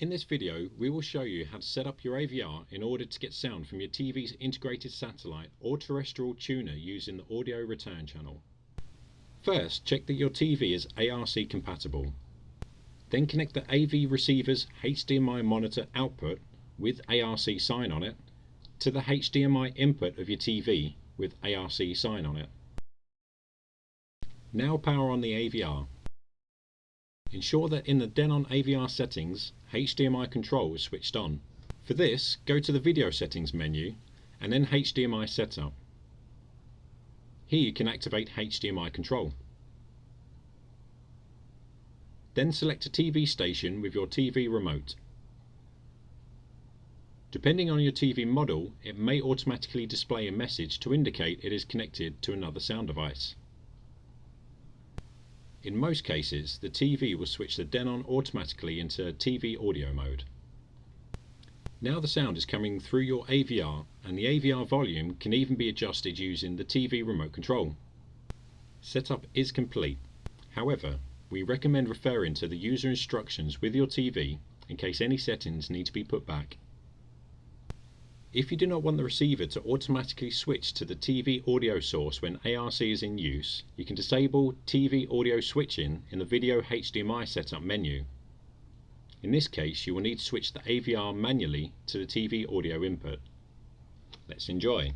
In this video, we will show you how to set up your AVR in order to get sound from your TV's integrated satellite or terrestrial tuner using the audio return channel. First, check that your TV is ARC compatible. Then connect the AV receiver's HDMI monitor output with ARC sign on it to the HDMI input of your TV with ARC sign on it. Now power on the AVR. Ensure that in the Denon AVR settings, HDMI control is switched on. For this, go to the video settings menu and then HDMI setup. Here you can activate HDMI control. Then select a TV station with your TV remote. Depending on your TV model, it may automatically display a message to indicate it is connected to another sound device. In most cases, the TV will switch the Denon automatically into TV audio mode. Now the sound is coming through your AVR and the AVR volume can even be adjusted using the TV remote control. Setup is complete. However, we recommend referring to the user instructions with your TV in case any settings need to be put back. If you do not want the receiver to automatically switch to the TV audio source when ARC is in use, you can disable TV audio switching in the Video HDMI setup menu. In this case, you will need to switch the AVR manually to the TV audio input. Let's enjoy.